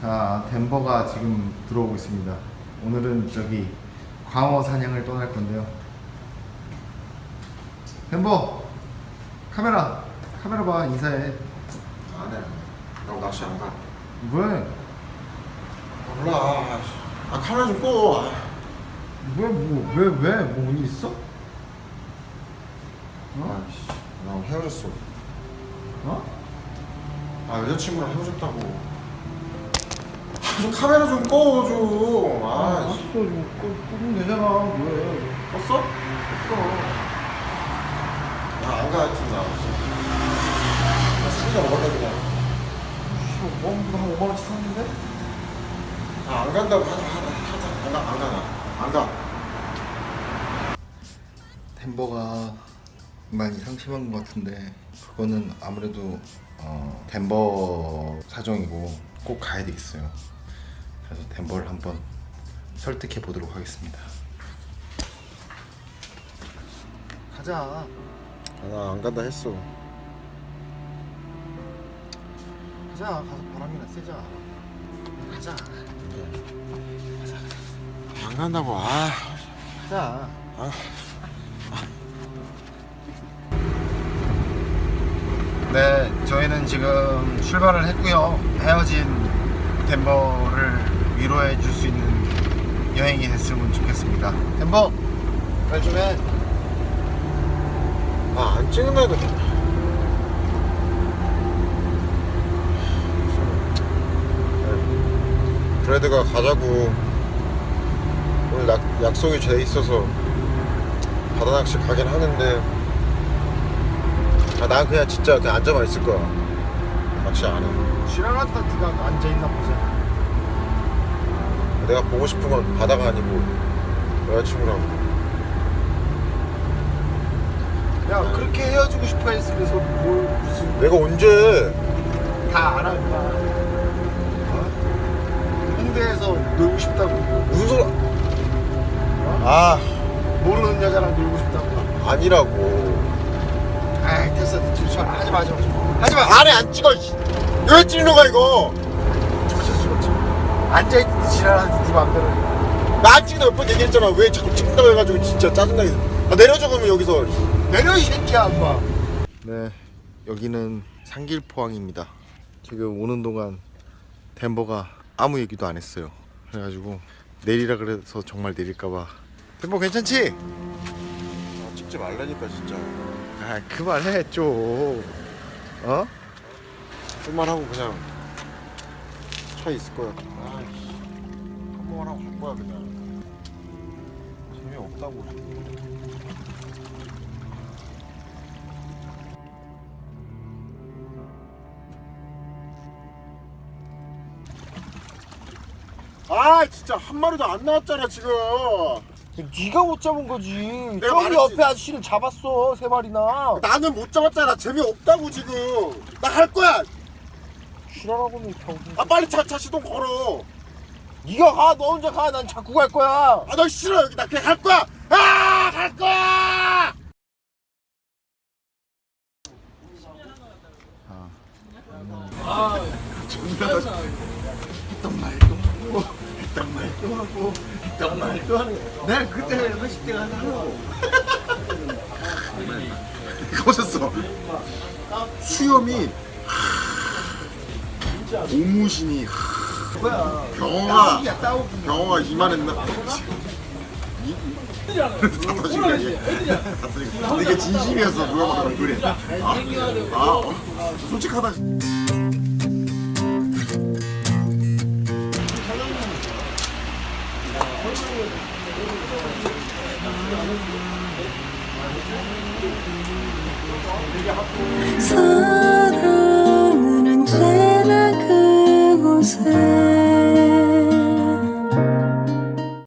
자, 덴버가 지금 들어오고 있습니다. 오늘은 저기 광어 사냥을 떠날 건데요. 덴버 카메라 카메라 봐 인사해. 안해 나 낚시 안가 왜? 몰라 아 카메라 좀 꺼. 왜 뭐 왜 왜 뭐일 있어? 어? 아이씨 나 헤어졌어 어? 아 여자친구랑 헤어졌다고 아, 좀 카메라 좀 꺼 좀. 아, 알았어 씨. 좀 꺼- 끄면 되잖아 왜? 껐어? 나안가 하여튼 나. 나 사자 먹을래 그냥. 뭐한 5만 원씩 샀는데? 아, 안 간다고 하자 하자 하자 안 가 안 가 나. 안 가. 덴버가 많이 상심한 것 같은데 그거는 아무래도 어, 덴버 사정이고 꼭 가야 되겠어요. 그래서 덴버를 한번 설득해 보도록 하겠습니다. 가자. 나 안 간다 했어. 가자. 가서 바람이나 쐬자. 가자. 안 간다고. 아. 가자. 아. 네, 저희는 지금 출발을 했고요. 헤어진 덴버를 위로해 줄 수 있는 여행이 됐으면 좋겠습니다. 덴버, 말좀 해. 아, 안 찍는다 해도 브래드가 가자고 오늘 약, 약속이 돼 있어서 바다 낚시 가긴 하는데 아, 난 그냥 진짜 그냥 앉아만 있을 거야 낚시 안 해. 지랄하다 네가 앉아 있나 보자. 내가 보고 싶은 건 바다가 아니고 여자친구랑 야, 그렇게 헤어지고 싶어 했으면서 뭘 무슨 내가 언제 다 알아, 임마. 어? 홍대에서 놀고 싶다고. 무슨 소리 아 모르는 여자랑 놀고 싶다고. 아니라고 됐어. 지금 저 하지 마, 하지 마. 하지 마. 안에 안 찍어 씨. 왜 찍는 거야 이거 저저 찍어, 찍어. 앉아있는데 지랄하는데 네 맘대로 해. 나안 찍는다 몇번 얘기했잖아 왜 자꾸 찍는다고 해가지고 진짜 짜증나게 아 내려줘 그러면 여기서 내려 이 새끼야 엄마 네 여기는 상길포항입니다 지금 오는 동안 덴버가 아무 얘기도 안 했어요 그래가지고 내리라 그래서 정말 내릴까봐 덴버 괜찮지? 아, 찍지 말라니까 진짜 아 그만해 좀. 어? 그만하고 그냥 차에 있을 거야. 아이씨. 한 번만 하고 갈 거야 그냥. 재미없다고. 아 진짜 한 마리도 안 나왔잖아 지금 네가 못 잡은 거지. 저기 말했지. 옆에 아저씨는 잡았어 세 마리나. 나는 못 잡았잖아. 재미 없다고 지금. 나갈 거야. 지랄하고는 병신 아 빨리 차, 차 시동 걸어. 네가 가 너 혼자 가 난 자꾸 갈 거야. 아 너 싫어. 여기 나 그냥 갈 거야. 아갈 거야! 했던 말도 했던 말도 하고 했던 말도 하는 거 내가 그때 회식 때 하나 하고 거셨어? 수염이 고무신이 뭐야 따오기 병아가 이만했나? 이- 다 터진 거 아니야? 다. 터진 거. 근데 이게 진심이어서 물어봐서 그래. 아, 아 어, 솔직하다 서